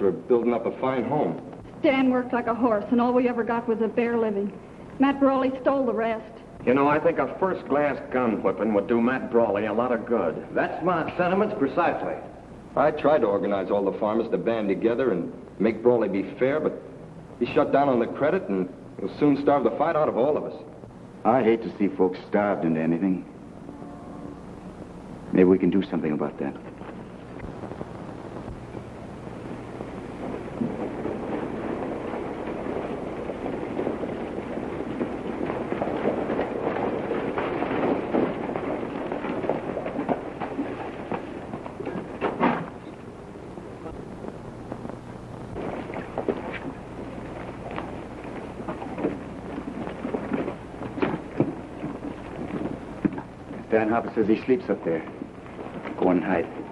We're building up a fine home. Stan worked like a horse, and all we ever got was a bare living. Matt Brawley stole the rest. You know, I think a first-class gun whipping would do Matt Brawley a lot of good. That's my sentiments precisely. I tried to organize all the farmers to band together and make Brawley be fair, but he shut down on the credit and he'll soon starve the fight out of all of us. I hate to see folks starved into anything. Maybe we can do something about that. Dan Harper says he sleeps up there. Go on and hide.